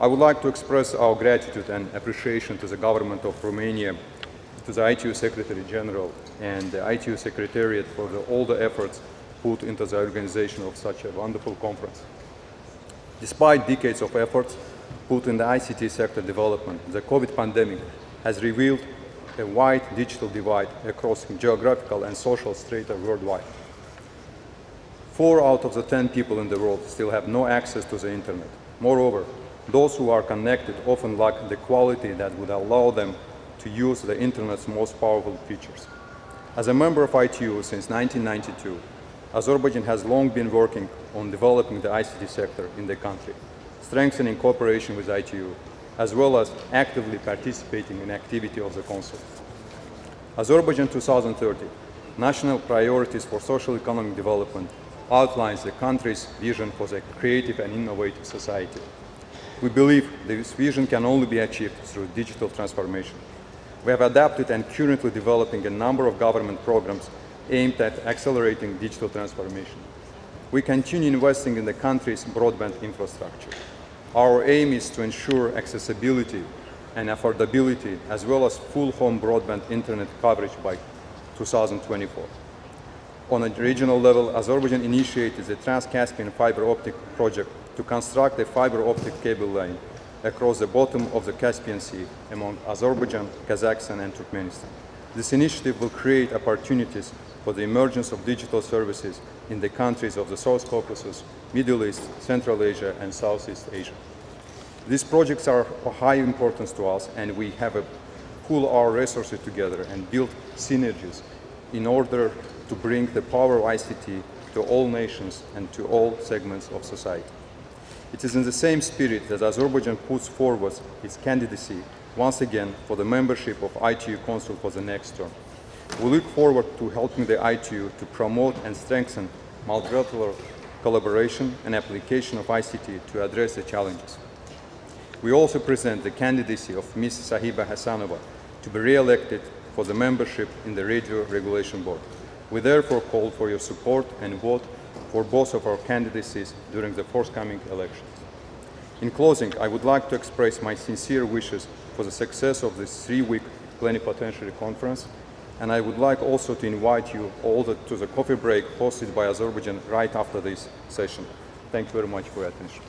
I would like to express our gratitude and appreciation to the government of Romania, to the ITU Secretary General and the ITU Secretariat for the, all the efforts put into the organization of such a wonderful conference. Despite decades of efforts put in the ICT sector development, the COVID pandemic has revealed a wide digital divide across geographical and social strata worldwide. Four out of the 10 people in the world still have no access to the internet. Moreover, those who are connected often lack the quality that would allow them to use the internet's most powerful features. As a member of ITU since 1992, Azerbaijan has long been working on developing the ICT sector in the country, strengthening cooperation with ITU, as well as actively participating in activity of the Council. Azerbaijan 2030, National Priorities for Social Economic Development, outlines the country's vision for the creative and innovative society. We believe this vision can only be achieved through digital transformation. We have adapted and currently developing a number of government programs aimed at accelerating digital transformation. We continue investing in the country's broadband infrastructure. Our aim is to ensure accessibility and affordability as well as full home broadband internet coverage by 2024. On a regional level, Azerbaijan initiated the Trans-Caspian fiber optic project to construct a fiber optic cable line across the bottom of the Caspian Sea among Azerbaijan, Kazakhstan and Turkmenistan. This initiative will create opportunities for the emergence of digital services in the countries of the South Caucasus, Middle East, Central Asia and Southeast Asia. These projects are of high importance to us and we have to pool our resources together and build synergies in order to bring the power of ICT to all nations and to all segments of society. It is in the same spirit that Azerbaijan puts forward its candidacy once again for the membership of ITU Council for the next term. We look forward to helping the ITU to promote and strengthen multilateral collaboration and application of ICT to address the challenges. We also present the candidacy of Ms. Sahiba Hasanova to be re-elected for the membership in the Radio Regulation Board. We therefore call for your support and vote for both of our candidacies during the forthcoming elections. In closing, I would like to express my sincere wishes for the success of this three-week plenipotentiary conference, and I would like also to invite you all to the coffee break hosted by Azerbaijan right after this session. Thank you very much for your attention.